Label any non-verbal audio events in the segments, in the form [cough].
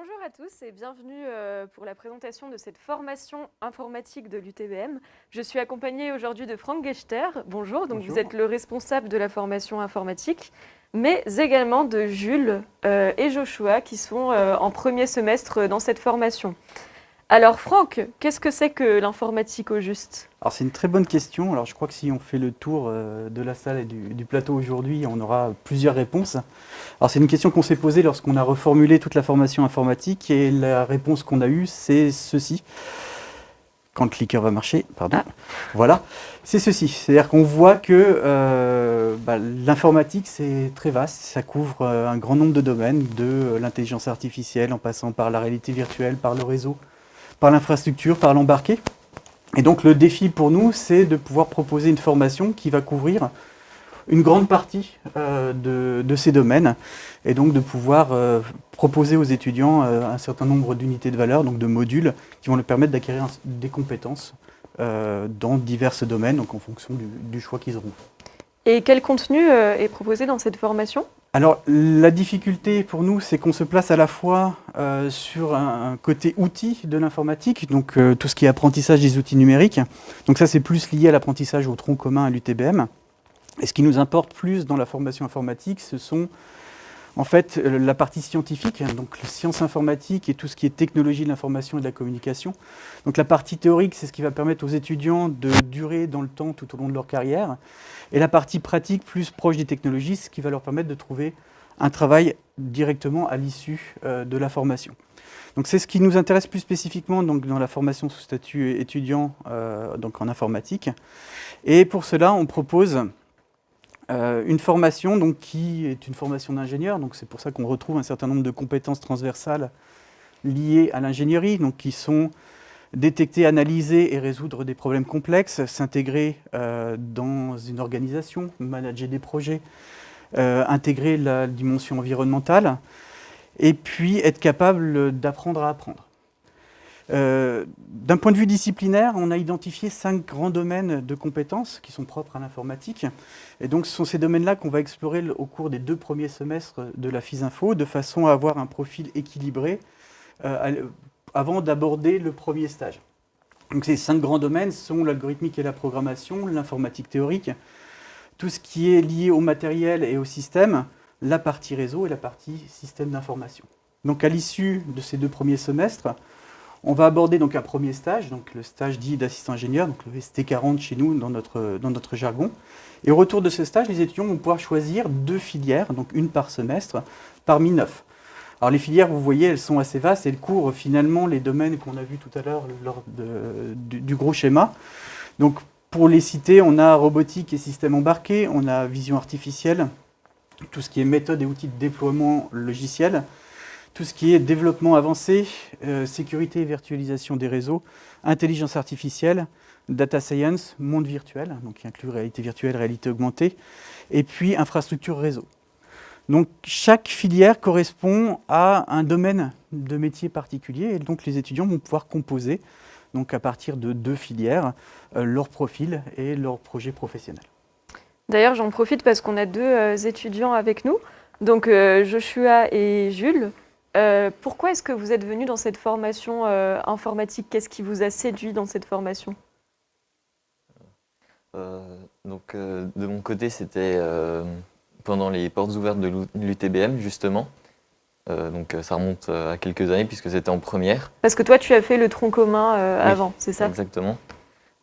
Bonjour à tous et bienvenue euh, pour la présentation de cette formation informatique de l'UTBM. Je suis accompagnée aujourd'hui de Franck Gechter. Bonjour, donc Bonjour. vous êtes le responsable de la formation informatique, mais également de Jules euh, et Joshua qui sont euh, en premier semestre dans cette formation. Alors Franck, qu'est-ce que c'est que l'informatique au juste? Alors c'est une très bonne question. Alors je crois que si on fait le tour euh, de la salle et du, du plateau aujourd'hui, on aura plusieurs réponses. Alors c'est une question qu'on s'est posée lorsqu'on a reformulé toute la formation informatique et la réponse qu'on a eue, c'est ceci. Quand le clicker va marcher, pardon. Ah. Voilà, c'est ceci. C'est-à-dire qu'on voit que euh, bah, l'informatique, c'est très vaste. Ça couvre euh, un grand nombre de domaines, de l'intelligence artificielle, en passant par la réalité virtuelle, par le réseau, par l'infrastructure, par l'embarqué. Et donc le défi pour nous, c'est de pouvoir proposer une formation qui va couvrir une grande partie euh, de, ces domaines et donc de pouvoir euh, proposer aux étudiants euh, un certain nombre d'unités de valeur, donc de modules, qui vont leur permettre d'acquérir des compétences dans divers domaines, donc en fonction du, du choix qu'ils auront. Et quel contenu est proposé dans cette formation? Alors, la difficulté pour nous, c'est qu'on se place à la fois euh, sur un, côté outil de l'informatique, donc euh, tout ce qui est apprentissage des outils numériques. Donc ça, c'est plus lié à l'apprentissage au tronc commun à l'UTBM. Et ce qui nous importe plus dans la formation informatique, ce sont en fait euh, la partie scientifique, hein, donc les sciences informatiques et tout ce qui est technologie de l'information et de la communication. Donc la partie théorique, c'est ce qui va permettre aux étudiants de durer dans le temps tout au long de leur carrière. Et la partie pratique, plus proche des technologies, ce qui va leur permettre de trouver un travail directement à l'issue euh, de la formation. Donc c'est ce qui nous intéresse plus spécifiquement dans la formation sous statut étudiant euh, donc en informatique. Et pour cela, on propose euh, une formation donc, qui est une formation d'ingénieur. Donc c'est pour ça qu'on retrouve un certain nombre de compétences transversales liées à l'ingénierie, donc qui sont détecter, analyser et résoudre des problèmes complexes, s'intégrer euh, dans une organisation, manager des projets, euh, intégrer la dimension environnementale, et puis être capable d'apprendre à apprendre. Euh, D'un point de vue disciplinaire, on a identifié cinq grands domaines de compétences qui sont propres à l'informatique. Et donc, ce sont ces domaines-là qu'on va explorer au cours des deux premiers semestres de la FISINFO, de façon à avoir un profil équilibré euh, avant d'aborder le premier stage. Donc, ces cinq grands domaines sont l'algorithmique et la programmation, l'informatique théorique, tout ce qui est lié au matériel et au système, la partie réseau et la partie système d'information. Donc, à l'issue de ces deux premiers semestres, on va aborder donc un premier stage, donc le stage dit d'assistant ingénieur, donc le ST40 chez nous dans notre, jargon. Et au retour de ce stage, les étudiants vont pouvoir choisir deux filières, donc une par semestre, parmi neuf. Alors les filières, vous voyez, elles sont assez vastes, elles couvrent finalement les domaines qu'on a vus tout à l'heure lors du gros schéma. Donc pour les citer, on a robotique et système embarqué, on a vision artificielle, tout ce qui est méthode et outils de déploiement logiciel, tout ce qui est développement avancé, euh, sécurité et virtualisation des réseaux, intelligence artificielle, data science, monde virtuel, donc qui inclut réalité virtuelle, réalité augmentée, et puis infrastructure réseau. Donc chaque filière correspond à un domaine de métier particulier, et donc les étudiants vont pouvoir composer, donc à partir de deux filières, euh, leur profil et leur projet professionnel. D'ailleurs, j'en profite parce qu'on a deux euh, étudiants avec nous, donc Joshua et Jules. Euh, pourquoi est-ce que vous êtes venus dans cette formation euh, informatique? Qu'est-ce qui vous a séduit dans cette formation? Euh, donc, de mon côté, c'était pendant les portes ouvertes de l'UTBM, justement. Donc, ça remonte à quelques années, puisque c'était en première. Parce que toi, tu as fait le tronc commun Oui, avant, c'est ça? Exactement.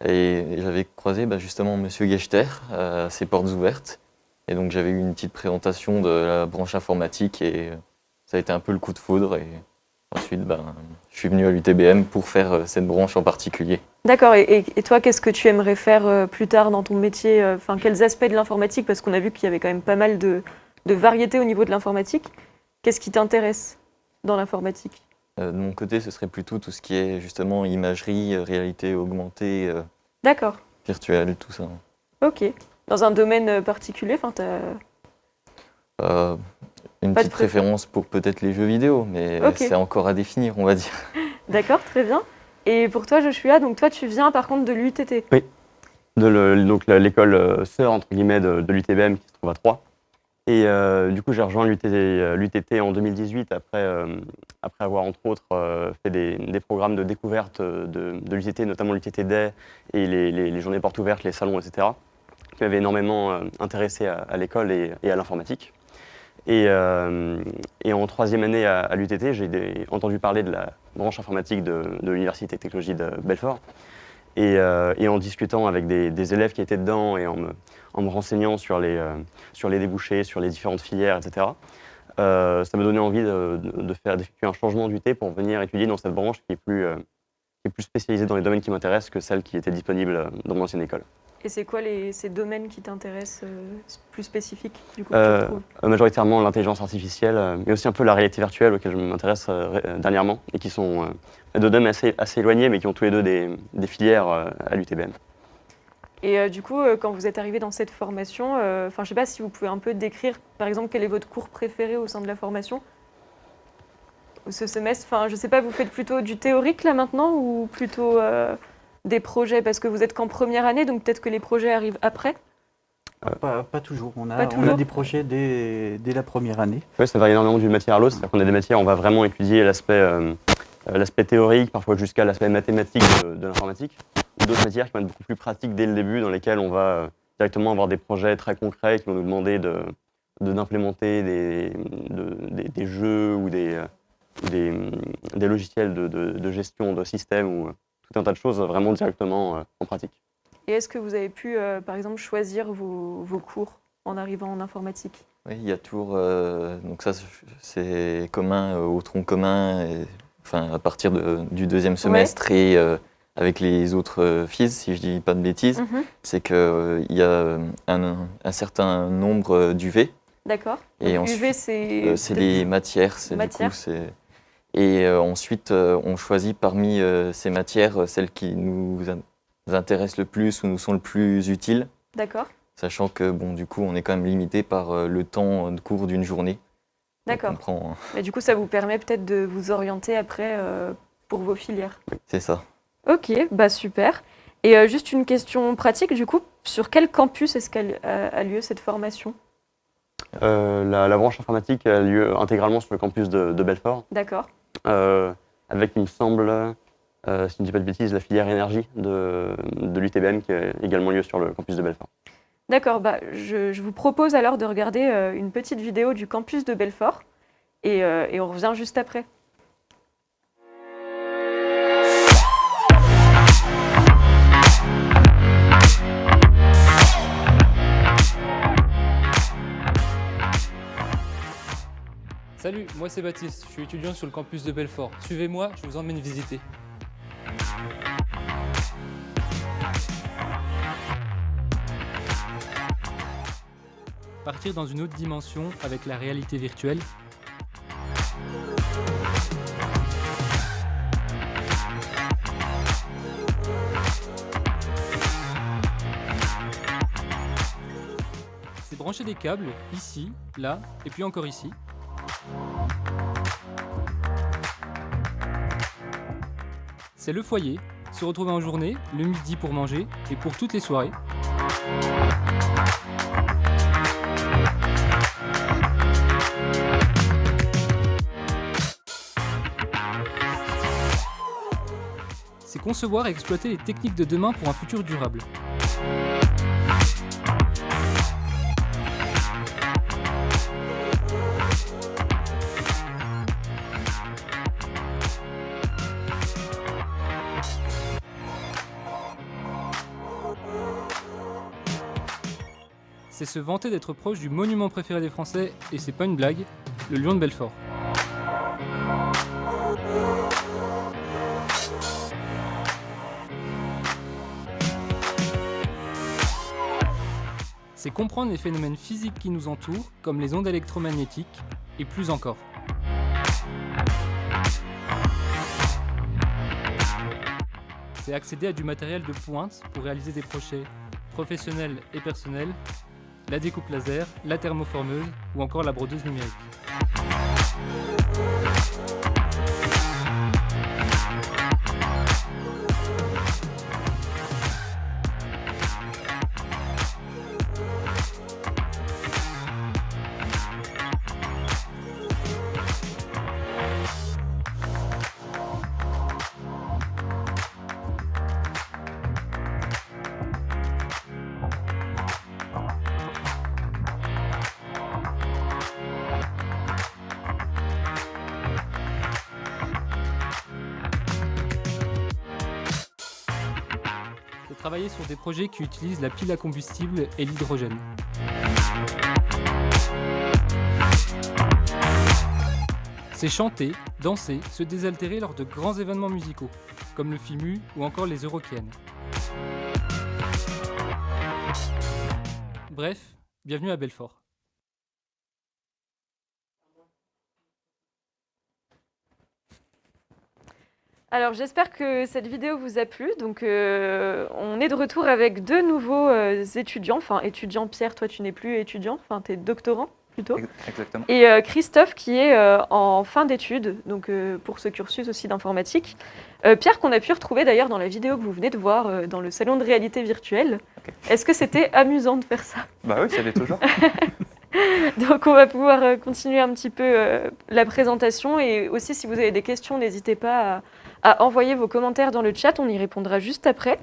Et j'avais croisé bah, justement Monsieur Gechter à ses portes ouvertes. Et donc, j'avais eu une petite présentation de la branche informatique et ça a été un peu le coup de foudre. Et ensuite, ben, je suis venu à l'UTBM pour faire euh, cette branche en particulier. D'accord. Et, toi, qu'est-ce que tu aimerais faire euh, plus tard dans ton métier euh, Enfin, quels aspects de l'informatique Parce qu'on a vu qu'il y avait quand même pas mal de, de variétés au niveau de l'informatique. Qu'est-ce qui t'intéresse dans l'informatique? Euh, de mon côté, ce serait plutôt tout ce qui est justement imagerie, réalité augmentée, euh, D'accord. virtuelle, tout ça. Ok. Dans un domaine particulier, enfin, t'as- Euh, une Pas de petite préférence pour peut-être les jeux vidéo, mais c'est encore à définir, on va dire. [laughs] D'accord, très bien. Et pour toi, Joshua, donc toi, tu viens par contre de l'UTT. de le- donc l'école euh, sœur entre guillemets de, de l'UTBM qui se trouve à Troyes. Et du coup, j'ai rejoint l'UTT en 2018 après, après avoir, entre autres, fait des, programmes de découverte de, l'UTT, notamment l'UTT Day et les, journées portes ouvertes, les salons, etc., qui m'avaient énormément intéressé à, l'école et, à l'informatique. Et, en troisième année à, l'UTT, j'ai entendu parler de la branche informatique de, l'Université de technologie de Belfort. Et, en discutant avec des, élèves qui étaient dedans et en me, en me renseignant sur les, euh, sur les débouchés, sur les différentes filières, etc. Euh, ça m'a donné envie de, faire d'effectuer un changement d'UT pour venir étudier dans cette branche qui est plus, euh, est plus spécialisée dans les domaines qui m'intéressent que celle qui était disponible dans mon ancienne école. Et c'est quoi les, ces domaines qui t'intéressent plus spécifiques du coup, Majoritairement l'intelligence artificielle, mais aussi un peu la réalité virtuelle auquel je m'intéresse dernièrement et qui sont deux domaines assez, assez éloignés mais qui ont tous les deux des, des filières à l'UTBM. Et euh, du coup, euh, quand vous êtes arrivé dans cette formation, euh, enfin, je ne sais pas si vous pouvez un peu décrire, par exemple, quel est votre cours préféré au sein de la formation? Ce semestre. Enfin, je ne sais pas, vous faites plutôt du théorique là maintenant ou plutôt des projets? Parce que vous êtes qu'en première année, donc peut-être que les projets arrivent après pas, toujours. On a, on a des projets dès, dès, la première année. Oui, ça varie énormément d'une matière à l'autre. C'est-à-dire qu'on a des matières où on va vraiment étudier l'aspect théorique, parfois jusqu'à l'aspect mathématique de l'informatique d'autres matières qui vont être beaucoup plus pratiques dès le début, dans lesquelles on va euh, directement avoir des projets très concrets qui vont nous demander de d'implémenter des, des, jeux ou des, euh, des, logiciels de, gestion de système ou euh, tout un tas de choses vraiment directement en pratique. Et est-ce que vous avez pu, par exemple, choisir vos, vos, cours en arrivant en informatique? Oui, il y a toujours, donc ça c'est commun au tronc commun, et, enfin à partir du deuxième semestre et avec les autres euh, fils, si je dis pas de bêtises, mhm. c'est qu'il euh, y a un, certain nombre euh, d'UV. D'accord. Et UV, c'est C'est les matières. Matière. Et ensuite, on choisit parmi ces matières celles qui nous intéressent le plus ou nous sont le plus utiles. D'accord. Sachant que, bon, du coup, on est quand même limité par le temps de cours d'une journée. D'accord. Mais du coup, ça vous permet peut-être de vous orienter après pour vos filières. c'est ça. Ok, bah super. Et euh, juste une question pratique, du coup, sur quel campus est-ce qu'elle a lieu cette formation? Euh, la, branche informatique a lieu intégralement sur le campus de, Belfort. D'accord. Euh, avec, il me semble, si je ne dis pas de bêtises, la filière énergie de, l'UTBM qui a également lieu sur le campus de Belfort. D'accord, bah, je, vous propose alors de regarder une petite vidéo du campus de Belfort et on revient juste après. Salut, moi c'est Baptiste, je suis étudiant sur le campus de Belfort. Suivez-moi, je vous emmène visiter. Partir dans une autre dimension avec la réalité virtuelle. C'est brancher des câbles, ici, là, et puis encore ici. C'est le foyer, se retrouver en journée, le midi pour manger et pour toutes les soirées. C'est concevoir et exploiter les techniques de demain pour un futur durable. C'est se vanter d'être proche du monument préféré des Français, et c'est pas une blague, le lion de Belfort. C'est comprendre les phénomènes physiques qui nous entourent, comme les ondes électromagnétiques, et plus encore. C'est accéder à du matériel de pointe pour réaliser des projets professionnels et personnels la découpe laser, la thermoformeuse ou encore la brodeuse numérique. Travailler sur des projets qui utilisent la pile à combustible et l'hydrogène. C'est chanter, danser, se désaltérer lors de grands événements musicaux, comme le FIMU ou encore les Eurokiennes. Bref, bienvenue à Belfort. Alors j'espère que cette vidéo vous a plu. Donc euh, on est de retour avec deux nouveaux euh, étudiants. Enfin étudiant Pierre, toi tu n'es plus étudiant, enfin tu es doctorant plutôt. Exactement. Et euh, Christophe qui est en fin d'études, donc pour ce cursus aussi d'informatique. Pierre qu'on a pu retrouver d'ailleurs dans la vidéo que vous venez de voir dans le salon de réalité virtuelle. Est-ce que c'était [laughs] amusant de faire ça? Bah oui, ça l'est toujours. [laughs] Donc on va pouvoir continuer un petit peu la présentation et aussi si vous avez des questions, n'hésitez pas à, à envoyer vos commentaires dans le chat, on y répondra juste après.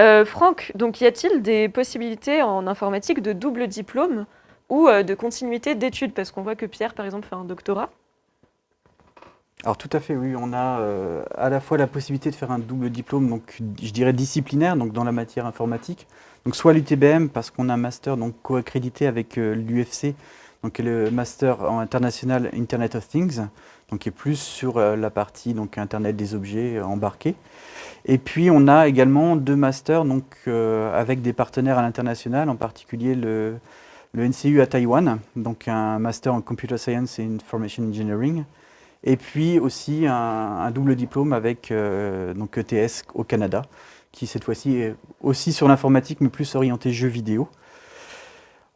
Euh, Franck, donc y a-t-il des possibilités en informatique de double diplôme ou euh, de continuité d'études? Parce qu'on voit que Pierre, par exemple, fait un doctorat. Alors tout à fait, oui, on a euh, à la fois la possibilité de faire un double diplôme, donc je dirais disciplinaire, donc dans la matière informatique, donc soit l'UTBM parce qu'on a un master co-accrédité avec l'UFC, donc le master en international Internet of Things, qui est plus sur euh, la partie donc Internet des objets euh, embarqués. Et puis on a également deux masters donc euh, avec des partenaires à l'international, en particulier le, le NCU à Taïwan, donc un master en Computer Science et Information Engineering. Et puis aussi un, double diplôme avec donc ETS au Canada, qui cette fois-ci est aussi sur l'informatique, mais plus orienté jeux vidéo.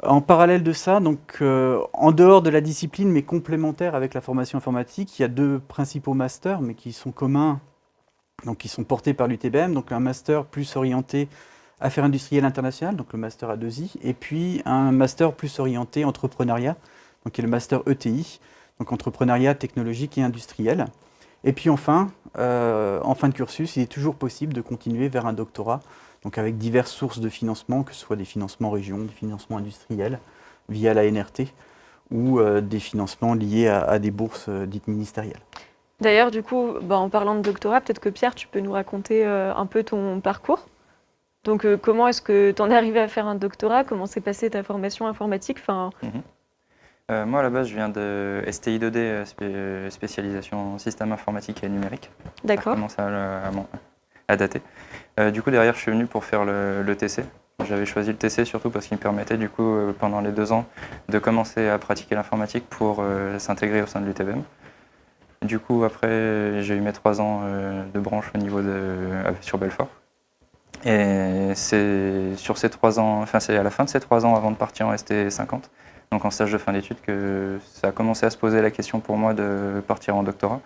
En parallèle de ça, donc euh, en dehors de la discipline, mais complémentaire avec la formation informatique, il y a deux principaux masters, mais qui sont communs, donc qui sont portés par l'UTBM. Donc un master plus orienté affaires industrielles internationales, donc le master A2I, et puis un master plus orienté entrepreneuriat, donc qui est le master ETI, donc entrepreneuriat technologique et industriel. Et puis enfin, euh, en fin de cursus, il est toujours possible de continuer vers un doctorat, donc avec diverses sources de financement, que ce soit des financements régions, des financements industriels via la NRT, ou euh, des financements liés à, à des bourses euh, dites ministérielles. D'ailleurs, du coup, bah, en parlant de doctorat, peut-être que Pierre, tu peux nous raconter euh, un peu ton parcours. Donc, euh, comment est-ce que tu en es arrivé à faire un doctorat? Comment s'est passée ta formation informatique? Enfin, Euh, moi, à la base, je viens de STI 2D, euh, spé- euh, spécialisation en système informatique et numérique. Ça D'accord. commence à, à dater. Euh, du coup, derrière, je suis venu pour faire le, le TC. J'avais choisi le TC surtout parce qu'il me permettait, du coup, euh, pendant les deux ans, de commencer à pratiquer l'informatique pour euh, s'intégrer au sein de l'UTBM. Du coup, après, j'ai eu mes trois ans de branche au niveau de, sur Belfort. Et c'est sur ces trois ans, enfin c'est à la fin de ces trois ans avant de partir en ST50, donc en stage de fin d'études, que ça a commencé à se poser la question pour moi de partir en doctorat.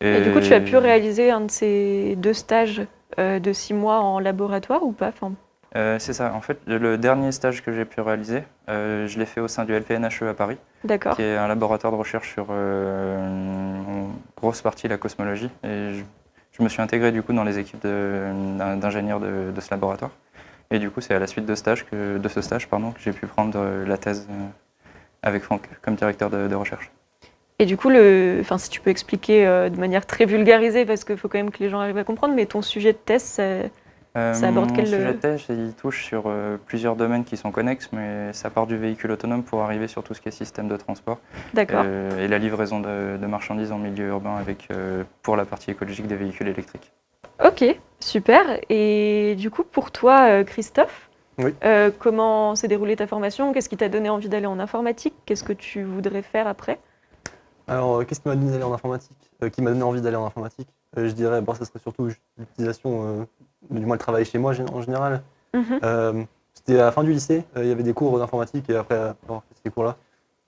Et du coup, tu as pu réaliser un de ces deux stages euh, de six mois en laboratoire ou pas Enfin, Euh, c'est ça. En fait, le dernier stage que j'ai pu réaliser, euh, je l'ai fait au sein du LPNHE à Paris, D'accord. qui est un laboratoire de recherche sur en grosse partie la cosmologie. Et je, je me suis intégré du coup dans les équipes d'ingénieurs de, de ce laboratoire. Et du coup, c'est à la suite de, stage que, de ce stage pardon, que j'ai pu prendre la thèse avec Franck comme directeur de, de recherche. Et du coup, le... enfin, si tu peux expliquer euh, de manière très vulgarisée, parce qu'il faut quand même que les gens arrivent à comprendre, mais ton sujet de thèse, c'est- Euh, Ça aborde mon quel- sujet de thèse, il touche sur euh, plusieurs domaines qui sont connexes, mais ça part du véhicule autonome pour arriver sur tout ce qui est système de transport d'accord. euh, et la livraison de, de marchandises en milieu urbain avec, euh, pour la partie écologique des véhicules électriques. Ok, super. Et du coup, pour toi, euh, Christophe, Oui. euh, comment s'est déroulée ta formation? Qu'est-ce qui t'a donné envie d'aller en informatique? Qu'est-ce que tu voudrais faire après? Alors, euh, qu'est-ce qui m'a donné d'aller en informatique? Euh, Qui m'a donné envie d'aller en informatique? Euh, Je dirais, bon, ça serait surtout l'utilisation, euh, du moins le travail chez moi en général. Mhm. C'était à la fin du lycée, il y avait des cours d'informatique et après avoir fait ces cours-là,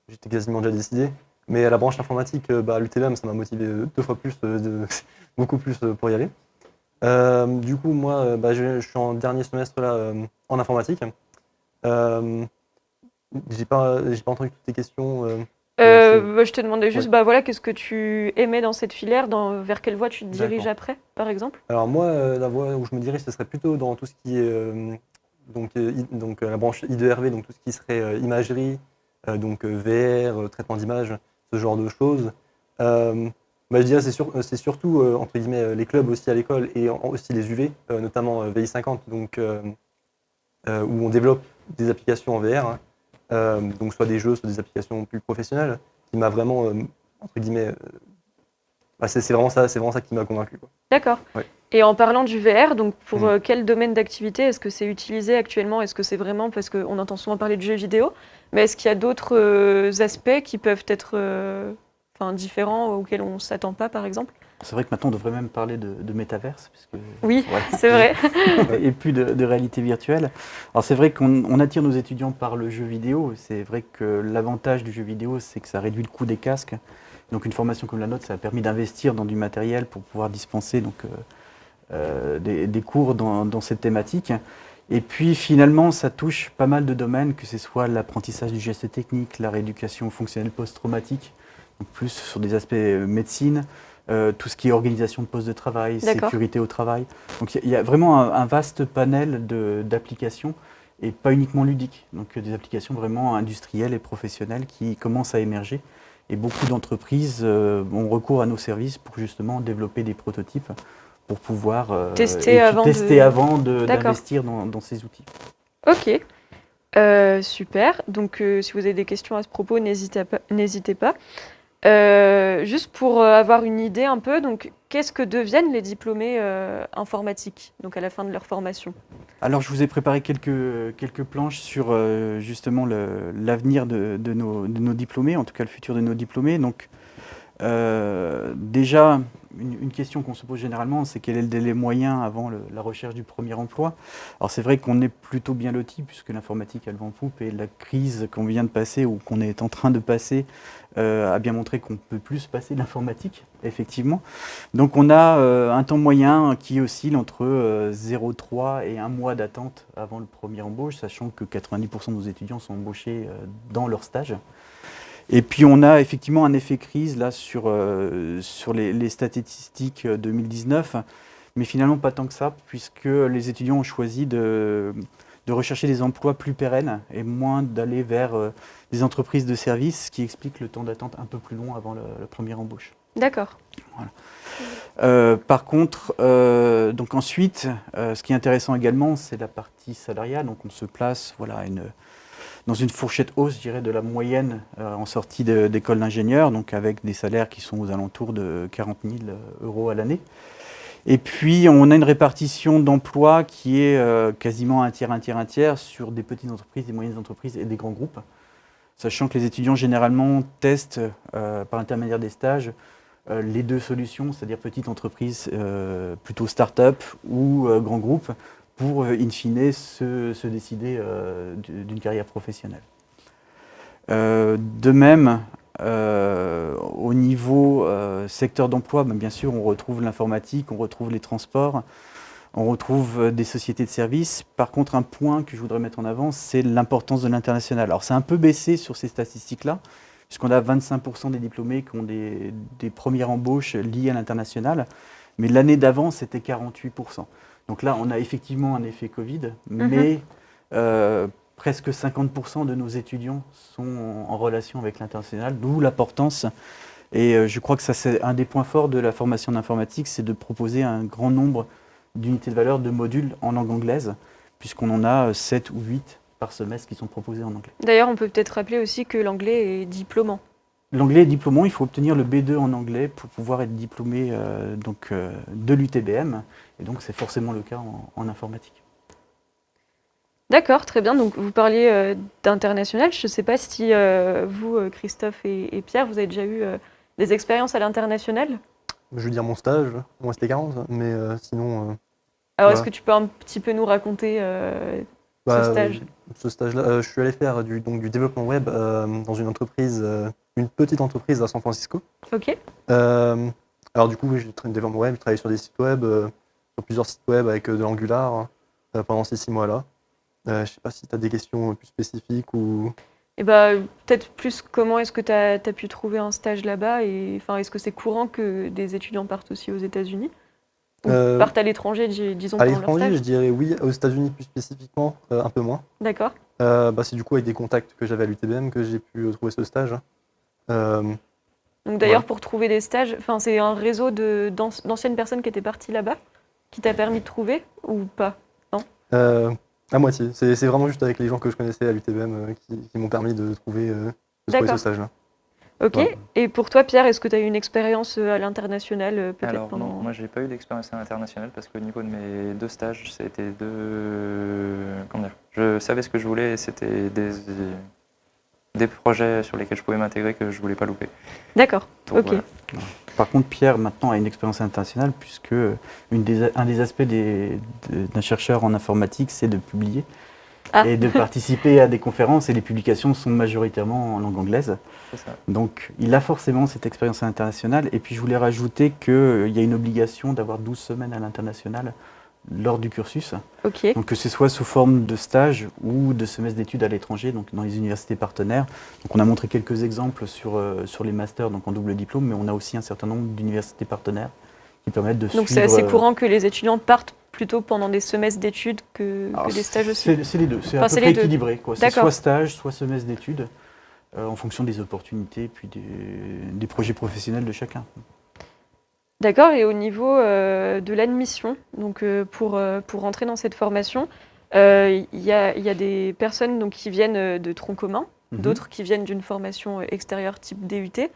j'étais quasiment déjà décidé. Mais à la branche informatique, bah, l'UTBM, ça m'a motivé deux fois plus, de- [laughs] beaucoup plus pour y aller. Du coup, moi, bah, je, je suis en dernier semestre là, en informatique. J'ai pas, j'ai pas entendu toutes tes questions. Euh, bah, Je te demandais juste, Ouais. bah, voilà, qu'est-ce que tu aimais dans cette filière dans, Vers quelle voie tu te diriges après, par exemple? Alors moi, euh, la voie où je me dirige, ce serait plutôt dans tout ce qui est euh, donc, la branche I2RV, donc tout ce qui serait imagerie, donc VR, traitement d'image, ce genre de choses. Bah, je dirais c'est sur- c'est surtout entre guillemets les clubs aussi à l'école et en- aussi les UV, notamment euh, VI50, donc où on développe des applications en VR, hein. Euh, donc soit des jeux, soit des applications plus professionnelles, qui m'a vraiment euh, entre guillemets, euh, bah, c'est vraiment ça, vraiment ça qui m'a convaincu. D'accord. Ouais. Et en parlant du VR, donc pour euh, quel domaine d'activité est-ce que c'est utilisé actuellement? Est-ce que c'est vraiment parce qu'on entend souvent parler de jeux vidéo, mais est-ce qu'il y a d'autres aspects qui peuvent être enfin, différents auxquels on ne s'attend pas, par exemple C'est vrai que maintenant on devrait même parler de, de métaverse, puisque Oui, [laughs] Ouais. c'est vrai. et plus de, de réalité virtuelle. Alors c'est vrai qu'on on attire nos étudiants par le jeu vidéo. C'est vrai que l'avantage du jeu vidéo, c'est que ça réduit le coût des casques. Donc une formation comme la nôtre, ça a permis d'investir dans du matériel pour pouvoir dispenser donc, euh, euh, des, des cours dans, dans cette thématique. Et puis finalement, ça touche pas mal de domaines, que ce soit l'apprentissage du geste technique, la rééducation fonctionnelle post-traumatique, plus sur des aspects euh, médecine, euh, tout ce qui est organisation de poste de travail, sécurité au travail. Donc il y a- il y, a vraiment un, un vaste panel d'applications et pas uniquement ludiques. Donc euh, des applications vraiment industrielles et professionnelles qui commencent à émerger. Et beaucoup d'entreprises euh, ont recours à nos services pour justement développer des prototypes pour pouvoir euh, Tester avant tester de- d'investir dans, dans ces outils. Ok. Euh, super. Donc, euh, si vous avez des questions à ce propos, n'hésitez pas. Euh, juste pour euh, avoir une idée un peu, donc, qu'est-ce que deviennent les diplômés euh, informatiques, donc à la fin de leur formation? Alors, je vous ai préparé quelques, planches sur justement l'avenir de, nos, diplômés, en tout cas le futur de nos diplômés. Euh, déjà, une, question qu'on se pose généralement, c'est quel est le délai moyen avant la recherche du premier emploi Alors, c'est vrai qu'on est plutôt bien loti, puisque l'informatique a le vent en poupe, et la crise qu'on vient de passer, ou qu'on est en train de passer, euh, a bien montré qu'on peut plus se passer de l'informatique, effectivement. Donc on a euh, un temps moyen qui oscille entre euh, 0,3 et 1 mois d'attente avant le premier embauche, sachant que 90% de nos étudiants sont embauchés dans leur stage. Et puis on a effectivement un effet crise là sur, euh, sur les, les statistiques euh, 2019, mais finalement pas tant que ça, puisque les étudiants ont choisi de, de rechercher des emplois plus pérennes et moins d'aller vers euh, des entreprises de services, ce qui explique le temps d'attente un peu plus long avant le, le premier embauche. D'accord. Euh, par contre, euh, donc ensuite, euh, ce qui est intéressant également, c'est la partie salariale. Donc on se place voilà, une, dans une fourchette hausse, je dirais, de la moyenne euh, en sortie d'école d'ingénieur, donc avec des salaires qui sont aux alentours de 40 000 euros à l'année. Et puis, on a une répartition d'emplois qui est euh, quasiment un tiers, un tiers, un tiers sur des petites entreprises, des moyennes entreprises et des grands groupes. Sachant que les étudiants, généralement, testent euh, par l'intermédiaire des stages euh, les deux solutions, c'est-à-dire petite entreprise, euh, plutôt start-up ou euh, grand groupe, pour euh, in fine se, décider euh, du- d'une carrière professionnelle. Euh, de même, au niveau secteur d'emploi, ben, bien sûr, on retrouve l'informatique, on retrouve les transports, on retrouve des sociétés de services. Par contre, un point que je voudrais mettre en avant, c'est l'importance de l'international. Alors, c'est un peu baissé sur ces statistiques-là, puisqu'on a 25% des diplômés qui ont des premières embauches liées à l'international, mais l'année d'avant, c'était 48%. Donc là, on a effectivement un effet Covid, mais euh, presque 50% de nos étudiants sont en, relation avec l'international, d'où l'importance. Et euh, je crois que ça, c'est un des points forts de la formation d'informatique, c'est de proposer un grand nombre d'unités de valeur, de modules en langue anglaise, puisqu'on en a 7 ou 8 par semestre qui sont proposés en anglais. D'ailleurs, on peut peut-être rappeler aussi que l'anglais est diplômant. L'anglais est diplômant, il faut obtenir le B2 en anglais pour pouvoir être diplômé euh, donc, euh, de l'UTBM, et donc c'est forcément le cas en, en informatique. D'accord, très bien. Donc, vous parliez euh, d'international. Je ne sais pas si euh, vous, euh, Christophe et, et Pierre, vous avez déjà eu euh, des expériences à l'international? Je veux dire mon stage, moi c'était 40, mais euh, sinon, euh, Alors, est-ce Ouais. que tu peux un petit peu nous raconter euh, bah, ce stage ce stage-là, euh, je suis allé faire du, donc, du développement web euh, dans une entreprise, euh, une petite entreprise à San Francisco. Ok. Euh, alors du coup, j'ai tra- développement web, j'ai travaillé sur des sites web, euh, sur plusieurs sites web avec euh, de l'Angular euh, pendant ces six mois-là. Je sais pas si tu as des questions plus spécifiques ou... Et bah, peut-être plus comment est-ce que tu as, pu trouver un stage là-bas et enfin, est-ce que c'est courant que des étudiants partent aussi aux États-Unis? Ou Euh, partent à l'étranger, dis- disons, À l'étranger, je dirais oui. Aux États-Unis plus spécifiquement, euh, un peu moins. D'accord. Euh, bah, c'est du coup avec des contacts que j'avais à l'UTBM que j'ai pu trouver ce stage. Euh, Donc d'ailleurs, Ouais. pour trouver des stages, enfin, c'est un réseau d'anciennes personnes qui étaient parties là-bas qui t'a permis de trouver ou pas Euh, à moitié. C'est vraiment juste avec les gens que je connaissais à l'UTBM euh, qui, qui m'ont permis de trouver, euh, de trouver ce D'accord. stage-là. Ok. Ouais. Et pour toi, Pierre, est-ce que tu as eu une expérience à l'international peut-être Alors pendant... non, moi j'ai pas eu d'expérience internationale parce qu'au niveau de mes deux stages, c'était deux. Comment dire? Je savais ce que je voulais et c'était des, des projets sur lesquels je pouvais m'intégrer que je voulais pas louper. D'accord. Ok. voilà. Par contre, Pierre maintenant a une expérience internationale puisque une des- un des aspects des- de- d'un chercheur en informatique, c'est de publier Ah. et de participer à des conférences et les publications sont majoritairement en langue anglaise. Ça. Donc il a forcément cette expérience internationale. Et puis je voulais rajouter qu'il y a une obligation d'avoir 12 semaines à l'international lors du cursus. Donc que ce soit sous forme de stage ou de semestre d'études à l'étranger, donc dans les universités partenaires. Donc on a montré quelques exemples sur, euh, sur les masters, donc en double diplôme, mais on a aussi un certain nombre d'universités partenaires qui permettent de Donc c'est suivre... assez euh, courant que les étudiants partent plutôt pendant des semestres d'études que, des stages aussi. C'est c'est les deux, c'est Enfin, à c'est peu près équilibré. C'est D'accord. soit stage, soit semestre d'études, euh, en fonction des opportunités puis des, des projets professionnels de chacun. D'accord. Et au niveau euh, de l'admission, donc euh, pour, euh, pour rentrer dans cette formation, il y, a, y a des personnes donc, qui viennent de troncs communs, Mhm. d'autres qui viennent d'une formation extérieure type DUT.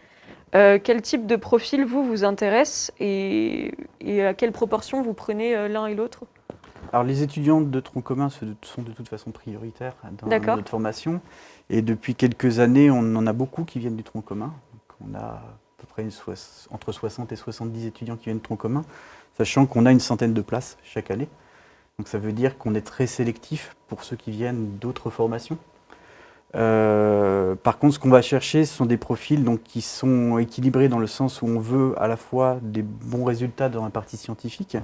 Euh, quel type de profil vous vous intéresse et, et à quelle proportion vous prenez euh, l'un et l'autre? Alors les étudiants de tronc commun sont de toute façon prioritaires dans notre formation. Et depuis quelques années, on en a beaucoup qui viennent du tronc commun. Donc, on a peu près entre 60 et 70 étudiants qui viennent du tronc commun, sachant qu'on a une centaine de places chaque année. Donc ça veut dire qu'on est très sélectif pour ceux qui viennent d'autres formations. Euh, par contre, ce qu'on va chercher, ce sont des profils donc, qui sont équilibrés dans le sens où on veut à la fois des bons résultats dans la partie scientifique,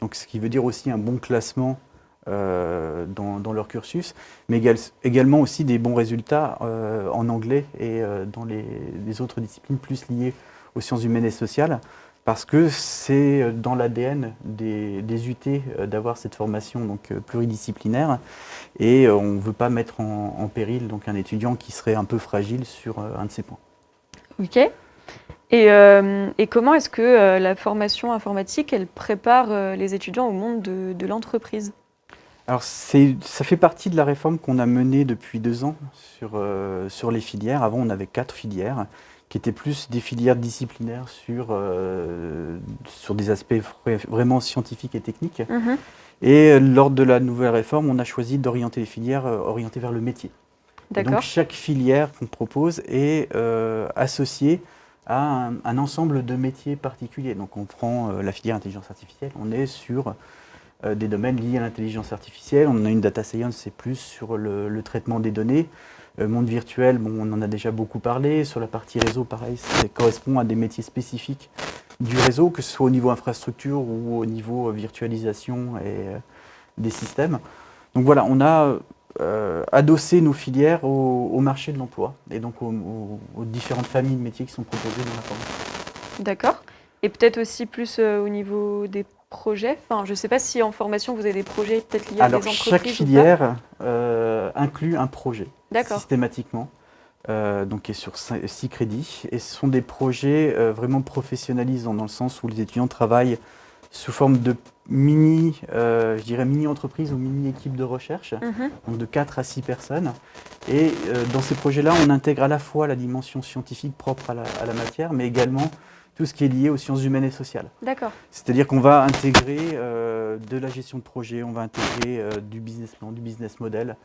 donc ce qui veut dire aussi un bon classement euh, dans, leur cursus, mais égal- également aussi des bons résultats euh, en anglais et euh, dans les, autres disciplines plus liées aux sciences humaines et sociales, parce que c'est dans l'ADN des, des UT d'avoir cette formation donc, pluridisciplinaire, et on ne veut pas mettre en, péril donc, un étudiant qui serait un peu fragile sur un de ces points. Ok. Et, comment est-ce que la formation informatique, elle prépare les étudiants au monde de, de l'entreprise? Alors, ça fait partie de la réforme qu'on a menée depuis deux ans sur, euh, sur les filières. Avant, on avait quatre filières qui étaient plus des filières disciplinaires sur, euh, sur des aspects vra- vraiment scientifiques et techniques. Et euh, lors de la nouvelle réforme, on a choisi d'orienter les filières euh, orientées vers le métier. Donc chaque filière qu'on propose est euh, associée à un, un ensemble de métiers particuliers. Donc on prend la filière intelligence artificielle, on est sur des domaines liés à l'intelligence artificielle. On a une data science, c'est plus sur le, traitement des données. Euh, monde virtuel, bon, on en a déjà beaucoup parlé. Sur la partie réseau, pareil, ça correspond à des métiers spécifiques du réseau, que ce soit au niveau infrastructure ou au niveau euh, virtualisation et euh, des systèmes. Donc voilà, on a euh, adossé nos filières au, marché de l'emploi et donc aux, différentes familles de métiers qui sont proposées dans la formation. D'accord. Et peut-être aussi plus euh, au niveau des projets. Enfin, je ne sais pas si en formation vous avez des projets peut-être liés Alors à des entreprises. chaque filière euh, inclut un projet systématiquement, euh, donc qui est sur 6 crédits. Et ce sont des projets euh, vraiment professionnalisants dans le sens où les étudiants travaillent sous forme de mini, je dirais mini entreprise ou mini équipe de recherche, Mhm. donc de 4 à 6 personnes. Et dans ces projets-là, on intègre à la fois la dimension scientifique propre à la, à la matière, mais également tout ce qui est lié aux sciences humaines et sociales. D'accord. C'est-à-dire qu'on va intégrer euh, de la gestion de projet, on va intégrer euh, du business plan, du business model,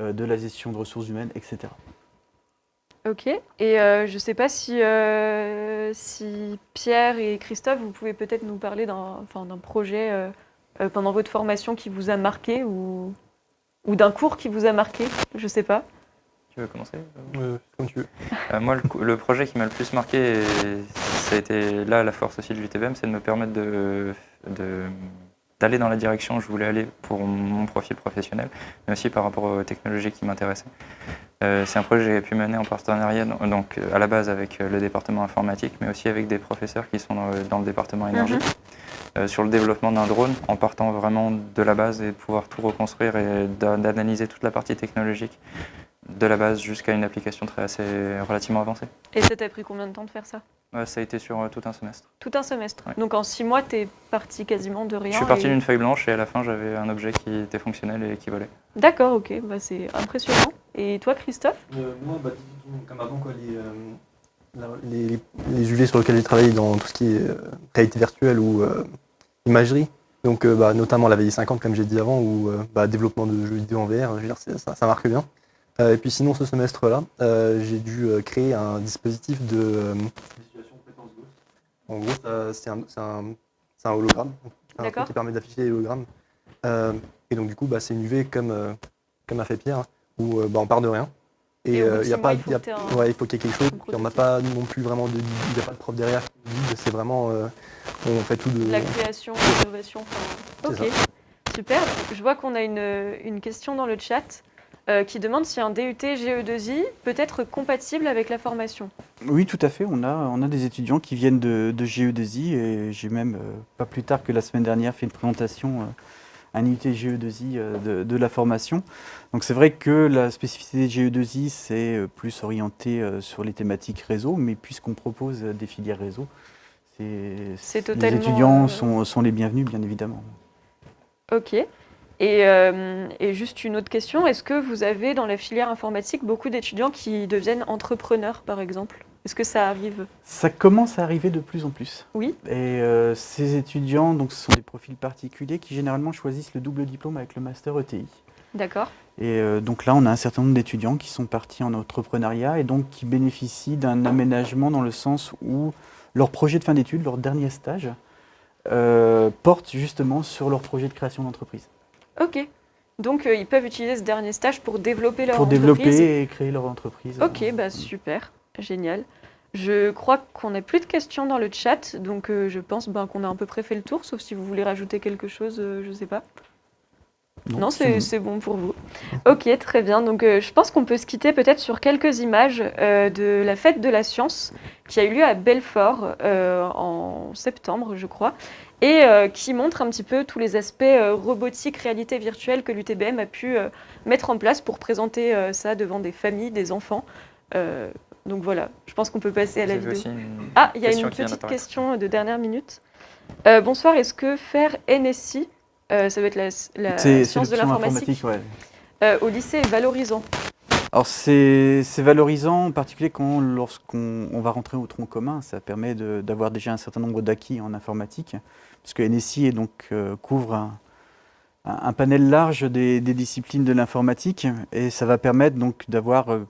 euh, de la gestion de ressources humaines, etc. Ok. Et euh, je ne sais pas si, euh, si Pierre et Christophe, vous pouvez peut-être nous parler d'un enfin, projet euh, euh, pendant votre formation qui vous a marqué ou, ou d'un cours qui vous a marqué. Je ne sais pas. Tu veux commencer? Euh, comme tu veux. Euh, moi, le, le projet qui m'a le plus marqué, ça a été là la force aussi de l'UTBM, c'est de me permettre de, d'aller dans la direction où je voulais aller pour mon profil professionnel, mais aussi par rapport aux technologies qui m'intéressaient. Euh, c'est un projet que j'ai pu mener en partenariat, donc- à la base avec euh, le département informatique, mais aussi avec des professeurs qui sont dans le, dans le département énergie, Mhm. euh, sur le développement d'un drone, en partant vraiment de la base et de pouvoir tout reconstruire et d'a- d'analyser toute la partie technologique de la base jusqu'à une application très assez relativement avancée. Et ça t'a pris combien de temps de faire ça? Ouais, ça a été sur euh, tout un semestre. Tout un semestre. Ouais. Donc en six mois, tu es parti quasiment de rien. Je suis parti et- d'une feuille blanche et à la fin, j'avais un objet qui était fonctionnel et qui volait. D'accord, ok, bah, c'est impressionnant. Et toi, Christophe? Euh, moi, bah, comme avant, quoi, les, euh, la- les, les, les UV sur lesquels j'ai travaillé dans tout ce qui est euh, réalité virtuelle ou euh, imagerie, donc euh, bah, notamment la VI50, comme j'ai dit avant, ou euh, bah, développement de jeux vidéo en VR, je veux dire, c'est- ça, ça marque bien. Euh, et puis sinon, ce semestre-là, euh, j'ai dû euh, créer un dispositif de euh. En gros, c'est un, hologramme, un truc qui permet d'afficher les hologrammes. Euh, et donc du coup, bah, c'est une UV comme, euh, comme a fait Pierre, hein, où euh, bah, on part de rien. Et Et euh, y a mois, pas, il faut un- ouais, qu'il y ait quelque chose. puis on n'a pas non plus vraiment de, il n'y a pas de prof derrière qui guide. C'est vraiment, euh, on fait tout de. La création, l'innovation. enfin, Ok, super. Je vois qu'on a une, une question dans le chat euh, qui demande si un DUT GE2I peut être compatible avec la formation. Oui, tout à fait. On a, on a des étudiants qui viennent de, de GE2I et j'ai même, euh, pas plus tard que la semaine dernière, fait une présentation euh, à un IUT GE2I euh, de, de la formation. Donc c'est vrai que la spécificité de GE2I, c'est euh, plus orienté euh, sur les thématiques réseau, mais puisqu'on propose euh, des filières réseau, les étudiants euh, sont, sont les bienvenus, bien évidemment. Ok. Et, euh, et juste une autre question, est-ce que vous avez dans la filière informatique beaucoup d'étudiants qui deviennent entrepreneurs, par exemple? Est-ce que ça arrive? Ça commence à arriver de plus en plus. Oui. Et euh, ces étudiants, donc, ce sont des profils particuliers qui généralement choisissent le double diplôme avec le master ETI. D'accord. Et euh, donc là, on a un certain nombre d'étudiants qui sont partis en entrepreneuriat et donc qui bénéficient d'un aménagement dans le sens où leur projet de fin d'études, leur dernier stage, euh, porte justement sur leur projet de création d'entreprise. Ok. Donc euh, ils peuvent utiliser ce dernier stage pour développer leur Pour entreprise. développer et créer leur entreprise. Ok, bah super, génial. Je crois qu'on n'a plus de questions dans le chat, donc euh, je pense ben, qu'on a à peu près fait le tour, sauf si vous voulez rajouter quelque chose, euh, je ne sais pas. Non, c'est c'est bon pour vous. Ok, très bien. Donc, euh, je pense qu'on peut se quitter peut-être sur quelques images euh, de la fête de la science qui a eu lieu à Belfort euh, en septembre, je crois, et euh, qui montre un petit peu tous les aspects euh, robotique, réalité virtuelle que l'UTBM a pu euh, mettre en place pour présenter euh, ça devant des familles, des enfants. Euh, donc voilà, je pense qu'on peut passer à la vidéo. Ah, il y a une petite question de dernière minute. Euh, bonsoir, est-ce que faire NSI, euh, ça va être la, science de l'informatique, ouais. euh, au lycée est valorisant Alors c'est valorisant, en particulier quand lorsqu'on on va rentrer au tronc commun, ça permet d'avoir déjà un certain nombre d'acquis en informatique, parce que NSI donc, euh, couvre un, panel large des, des disciplines de l'informatique, et ça va permettre donc d'avoir euh,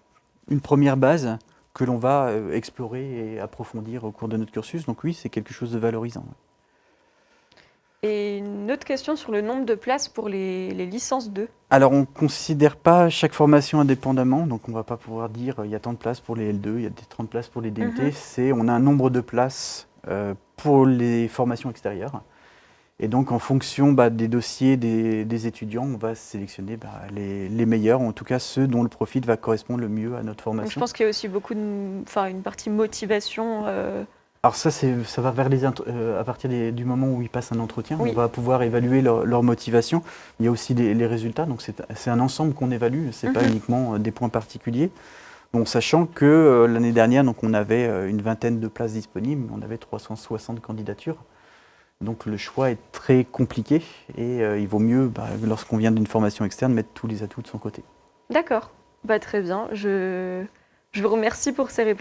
une première base que l'on va euh, explorer et approfondir au cours de notre cursus. Donc oui, c'est quelque chose de valorisant. Et une autre question sur le nombre de places pour les, les licences 2. Alors, on ne considère pas chaque formation indépendamment, donc on ne va pas pouvoir dire il y a tant de places pour les L2, il y a des 30 places pour les DUT. Mhm. C'est on a un nombre de places pour les formations extérieures. Et donc, en fonction bah, des dossiers des, des étudiants, on va sélectionner bah, les, les meilleurs, en tout cas ceux dont le profil va correspondre le mieux à notre Donc, je formation. pense qu'il y a aussi beaucoup de, enfin, une partie motivation. euh, Alors ça, ça va vers les euh, à partir des- du moment où ils passent un entretien, Oui. on va pouvoir évaluer leur, leur motivation. Il y a aussi les résultats, donc c'est un ensemble qu'on évalue, c'est pas Mhm. uniquement euh, des points particuliers. Bon, sachant que euh, l'année dernière, on avait euh, une vingtaine de places disponibles, on avait 360 candidatures. Donc le choix est très compliqué et euh, il vaut mieux, bah, lorsqu'on vient d'une formation externe, mettre tous les atouts de son côté. D'accord, bah, très bien. Je vous remercie pour ces réponses.